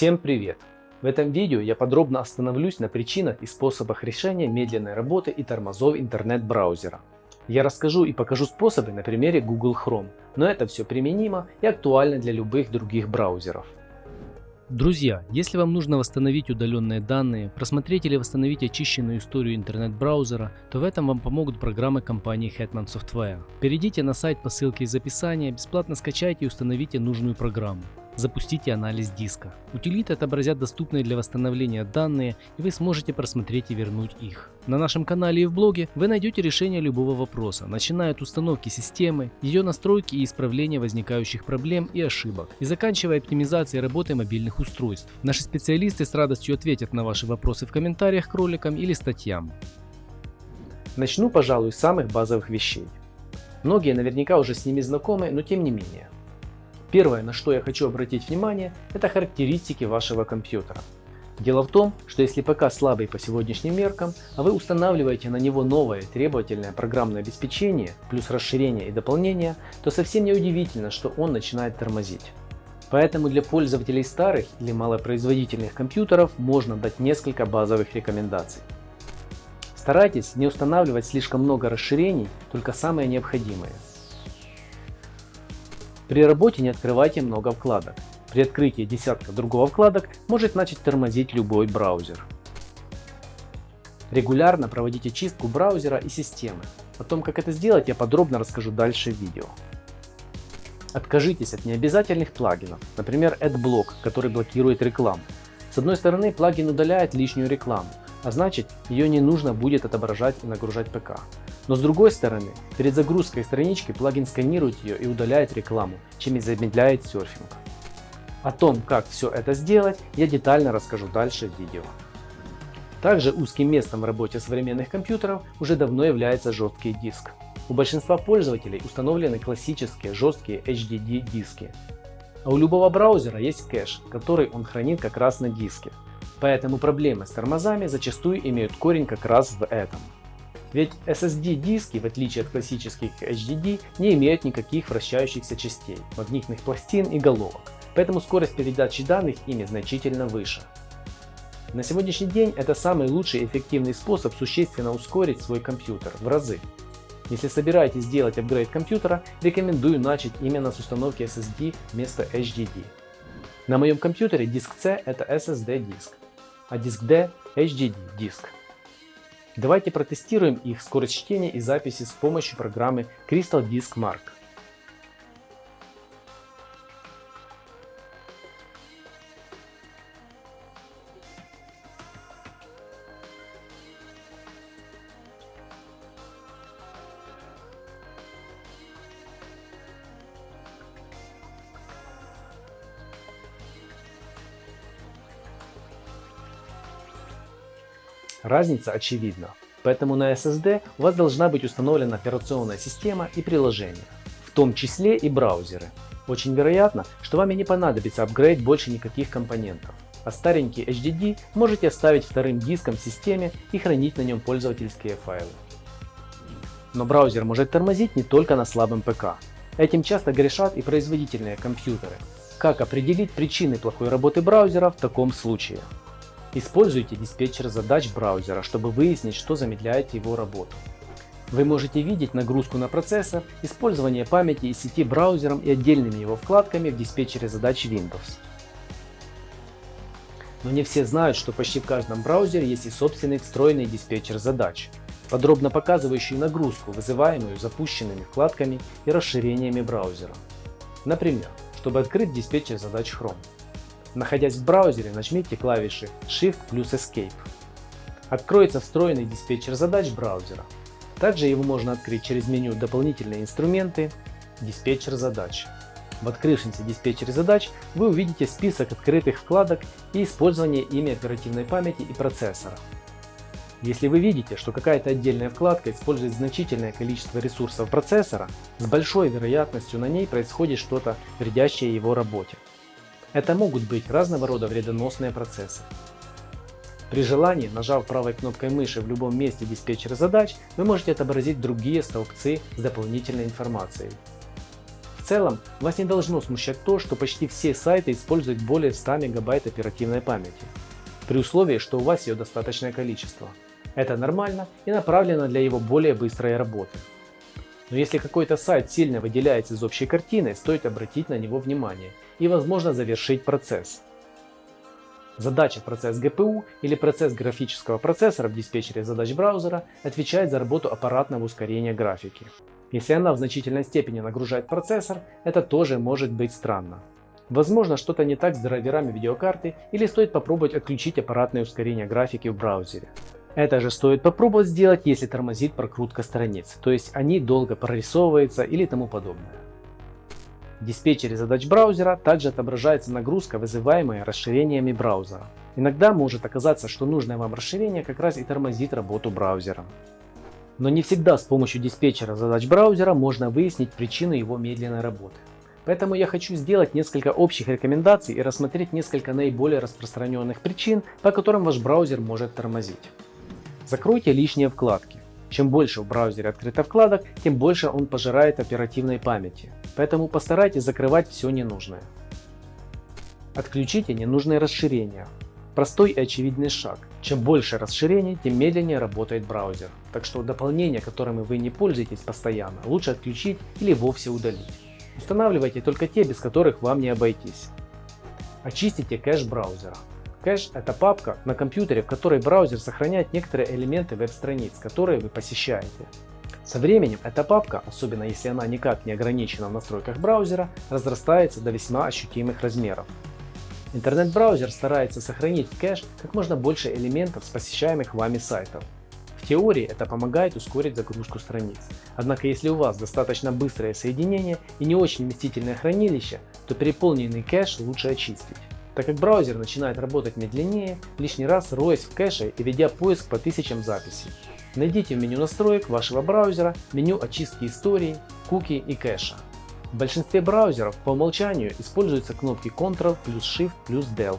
Всем привет! В этом видео я подробно остановлюсь на причинах и способах решения медленной работы и тормозов интернет-браузера. Я расскажу и покажу способы на примере Google Chrome, но это все применимо и актуально для любых других браузеров. Друзья, если вам нужно восстановить удаленные данные, просмотреть или восстановить очищенную историю интернет-браузера, то в этом вам помогут программы компании Hetman Software. Перейдите на сайт по ссылке из описания, бесплатно скачайте и установите нужную программу. Запустите анализ диска. Утилиты отобразят доступные для восстановления данные, и вы сможете просмотреть и вернуть их. На нашем канале и в блоге вы найдете решение любого вопроса, начиная от установки системы, ее настройки и исправления возникающих проблем и ошибок, и заканчивая оптимизацией работы мобильных устройств. Наши специалисты с радостью ответят на ваши вопросы в комментариях к роликам или статьям. Начну, пожалуй, с самых базовых вещей. Многие наверняка уже с ними знакомы, но тем не менее. Первое, на что я хочу обратить внимание, это характеристики вашего компьютера. Дело в том, что если ПК слабый по сегодняшним меркам, а вы устанавливаете на него новое требовательное программное обеспечение, плюс расширение и дополнение, то совсем не удивительно, что он начинает тормозить. Поэтому для пользователей старых или малопроизводительных компьютеров можно дать несколько базовых рекомендаций. Старайтесь не устанавливать слишком много расширений, только самые необходимые. При работе не открывайте много вкладок. При открытии десятка другого вкладок может начать тормозить любой браузер. Регулярно проводите чистку браузера и системы. О том, как это сделать, я подробно расскажу дальше в видео. Откажитесь от необязательных плагинов, например AdBlock, который блокирует рекламу. С одной стороны, плагин удаляет лишнюю рекламу, а значит ее не нужно будет отображать и нагружать ПК. Но с другой стороны, перед загрузкой странички плагин сканирует ее и удаляет рекламу, чем и замедляет серфинг. О том, как все это сделать, я детально расскажу дальше в видео. Также узким местом в работе современных компьютеров уже давно является жесткий диск. У большинства пользователей установлены классические жесткие HDD диски. А у любого браузера есть кэш, который он хранит как раз на диске. Поэтому проблемы с тормозами зачастую имеют корень как раз в этом. Ведь SSD-диски, в отличие от классических HDD, не имеют никаких вращающихся частей, магнитных пластин и головок, поэтому скорость передачи данных ими значительно выше. На сегодняшний день это самый лучший и эффективный способ существенно ускорить свой компьютер в разы. Если собираетесь сделать апгрейд компьютера, рекомендую начать именно с установки SSD вместо HDD. На моем компьютере диск C это SSD диск, а диск D HDD диск. Давайте протестируем их скорость чтения и записи с помощью программы Crystal Disk Mark. Разница очевидна. Поэтому на SSD у вас должна быть установлена операционная система и приложения, в том числе и браузеры. Очень вероятно, что вам и не понадобится апгрейд больше никаких компонентов. А старенький HDD можете оставить вторым диском в системе и хранить на нем пользовательские файлы. Но браузер может тормозить не только на слабом ПК. Этим часто грешат и производительные компьютеры. Как определить причины плохой работы браузера в таком случае? Используйте диспетчер задач браузера, чтобы выяснить, что замедляет его работу. Вы можете видеть нагрузку на процессор, использование памяти и сети браузером и отдельными его вкладками в диспетчере задач Windows. Но не все знают, что почти в каждом браузере есть и собственный встроенный диспетчер задач, подробно показывающий нагрузку, вызываемую запущенными вкладками и расширениями браузера. Например, чтобы открыть диспетчер задач Chrome. Находясь в браузере, нажмите клавиши Shift плюс Escape. Откроется встроенный диспетчер задач браузера. Также его можно открыть через меню «Дополнительные инструменты», «Диспетчер задач». В открывшемся диспетчере задач вы увидите список открытых вкладок и использование ими оперативной памяти и процессора. Если вы видите, что какая-то отдельная вкладка использует значительное количество ресурсов процессора, с большой вероятностью на ней происходит что-то, вредящее его работе. Это могут быть разного рода вредоносные процессы. При желании, нажав правой кнопкой мыши в любом месте диспетчера задач, вы можете отобразить другие столбцы с дополнительной информацией. В целом вас не должно смущать то, что почти все сайты используют более 100 мегабайт оперативной памяти, при условии, что у вас ее достаточное количество. Это нормально и направлено для его более быстрой работы. Но если какой-то сайт сильно выделяется из общей картины, стоит обратить на него внимание и возможно завершить процесс. Задача процесс GPU или процесс графического процессора в диспетчере задач браузера отвечает за работу аппаратного ускорения графики. Если она в значительной степени нагружает процессор, это тоже может быть странно. Возможно, что-то не так с драйверами видеокарты или стоит попробовать отключить аппаратное ускорение графики в браузере. Это же стоит попробовать сделать, если тормозит прокрутка страниц, то есть они долго прорисовываются или тому подобное. В диспетчере задач браузера также отображается нагрузка, вызываемая расширениями браузера. Иногда может оказаться, что нужное вам расширение как раз и тормозит работу браузера. Но не всегда с помощью диспетчера задач браузера можно выяснить причину его медленной работы. Поэтому я хочу сделать несколько общих рекомендаций и рассмотреть несколько наиболее распространенных причин, по которым ваш браузер может тормозить. Закройте лишние вкладки. Чем больше в браузере открыто вкладок, тем больше он пожирает оперативной памяти. Поэтому постарайтесь закрывать все ненужное. Отключите ненужные расширения. Простой и очевидный шаг. Чем больше расширений, тем медленнее работает браузер. Так что дополнения, которыми вы не пользуетесь постоянно, лучше отключить или вовсе удалить. Устанавливайте только те, без которых вам не обойтись. Очистите кэш браузера. Кэш – это папка на компьютере, в которой браузер сохраняет некоторые элементы веб-страниц, которые вы посещаете. Со временем эта папка, особенно если она никак не ограничена в настройках браузера, разрастается до весьма ощутимых размеров. Интернет-браузер старается сохранить в кэш как можно больше элементов с посещаемых вами сайтов. В теории это помогает ускорить загрузку страниц. Однако если у вас достаточно быстрое соединение и не очень вместительное хранилище, то переполненный кэш лучше очистить. Так как браузер начинает работать медленнее, лишний раз роясь в кэше и ведя поиск по тысячам записей. Найдите в меню настроек вашего браузера меню очистки истории, куки и кэша. В большинстве браузеров по умолчанию используются кнопки Ctrl плюс Shift плюс Del.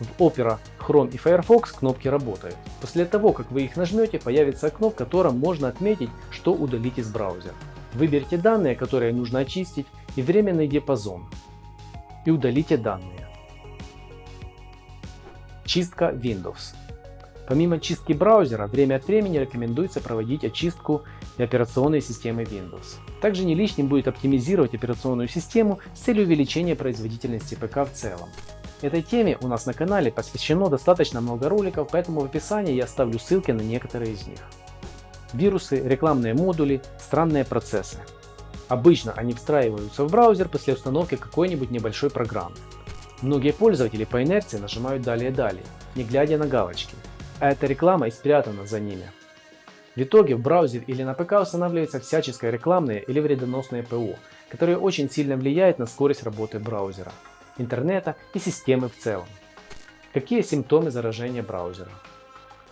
В Opera, Chrome и Firefox кнопки работают. После того, как вы их нажмете, появится окно, в котором можно отметить, что удалить из браузера. Выберите данные, которые нужно очистить, и временный диапазон. И удалите данные. Чистка Windows. Помимо чистки браузера, время от времени рекомендуется проводить очистку операционной системы Windows. Также не лишним будет оптимизировать операционную систему с целью увеличения производительности ПК в целом. Этой теме у нас на канале посвящено достаточно много роликов, поэтому в описании я оставлю ссылки на некоторые из них. Вирусы, рекламные модули, странные процессы. Обычно они встраиваются в браузер после установки какой-нибудь небольшой программы. Многие пользователи по инерции нажимают далее-далее, не глядя на галочки, а эта реклама и спрятана за ними. В итоге в браузер или на ПК устанавливается всяческое рекламное или вредоносное ПО, которое очень сильно влияет на скорость работы браузера, интернета и системы в целом. Какие симптомы заражения браузера?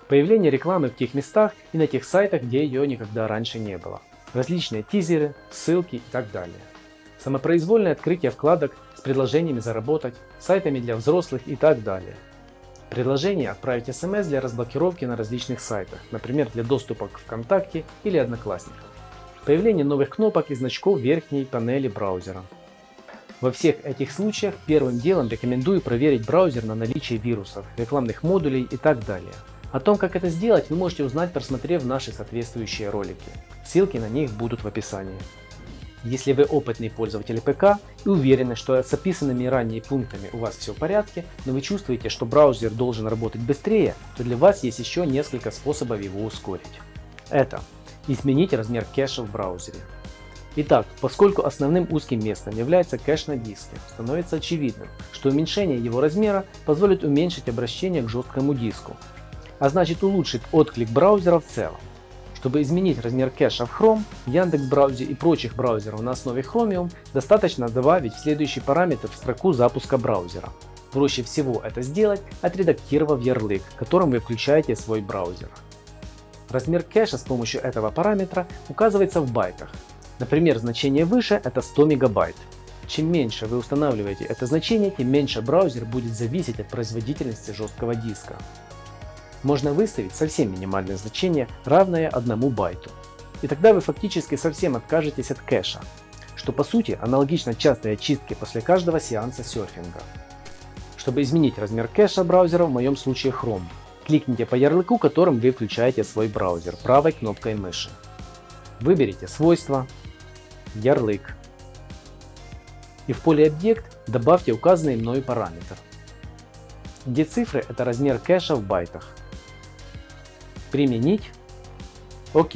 Появление рекламы в тех местах и на тех сайтах, где ее никогда раньше не было. Различные тизеры, ссылки и так далее. Самопроизвольное открытие вкладок предложениями заработать, сайтами для взрослых и так далее. Предложение отправить смс для разблокировки на различных сайтах, например для доступа к ВКонтакте или Одноклассникам. Появление новых кнопок и значков в верхней панели браузера. Во всех этих случаях первым делом рекомендую проверить браузер на наличие вирусов, рекламных модулей и так далее. О том, как это сделать, вы можете узнать, просмотрев наши соответствующие ролики. Ссылки на них будут в описании. Если вы опытный пользователь ПК и уверены, что с описанными ранее пунктами у вас все в порядке, но вы чувствуете, что браузер должен работать быстрее, то для вас есть еще несколько способов его ускорить. Это изменить размер кэша в браузере. Итак, поскольку основным узким местом является кэш на диске, становится очевидным, что уменьшение его размера позволит уменьшить обращение к жесткому диску, а значит улучшит отклик браузера в целом. Чтобы изменить размер кэша в Chrome, Яндекс браузере и прочих браузеров на основе Chromium, достаточно добавить следующий параметр в строку запуска браузера. Проще всего это сделать, отредактировав ярлык, которым вы включаете свой браузер. Размер кэша с помощью этого параметра указывается в байтах. Например, значение выше это 100 мегабайт. Чем меньше вы устанавливаете это значение, тем меньше браузер будет зависеть от производительности жесткого диска можно выставить совсем минимальное значение, равное 1 байту. И тогда вы фактически совсем откажетесь от кэша, что по сути аналогично частой очистке после каждого сеанса серфинга. Чтобы изменить размер кэша браузера, в моем случае Chrome, кликните по ярлыку, которым вы включаете свой браузер правой кнопкой мыши. Выберите свойства, ярлык и в поле объект добавьте указанный мною параметр, где цифры это размер кэша в байтах. Применить. ОК.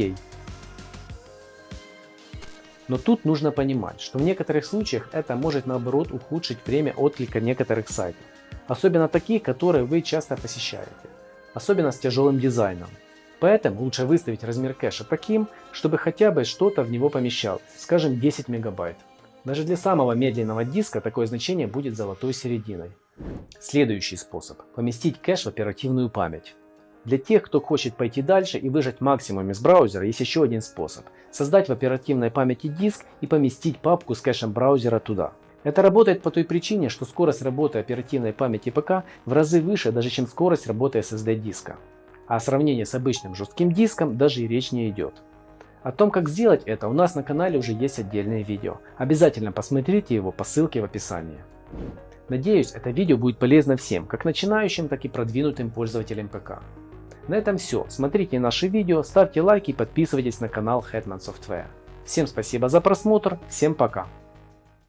Но тут нужно понимать, что в некоторых случаях это может наоборот ухудшить время отклика некоторых сайтов. Особенно таких, которые вы часто посещаете. Особенно с тяжелым дизайном. Поэтому лучше выставить размер кэша таким, чтобы хотя бы что-то в него помещалось, скажем 10 мегабайт. Даже для самого медленного диска такое значение будет золотой серединой. Следующий способ – поместить кэш в оперативную память. Для тех, кто хочет пойти дальше и выжать максимум из браузера, есть еще один способ – создать в оперативной памяти диск и поместить папку с кэшем браузера туда. Это работает по той причине, что скорость работы оперативной памяти ПК в разы выше, даже чем скорость работы SSD диска. А о сравнении с обычным жестким диском даже и речь не идет. О том, как сделать это, у нас на канале уже есть отдельное видео. Обязательно посмотрите его по ссылке в описании. Надеюсь, это видео будет полезно всем, как начинающим, так и продвинутым пользователям ПК. На этом все. Смотрите наши видео, ставьте лайки и подписывайтесь на канал Hetman Software. Всем спасибо за просмотр, всем пока.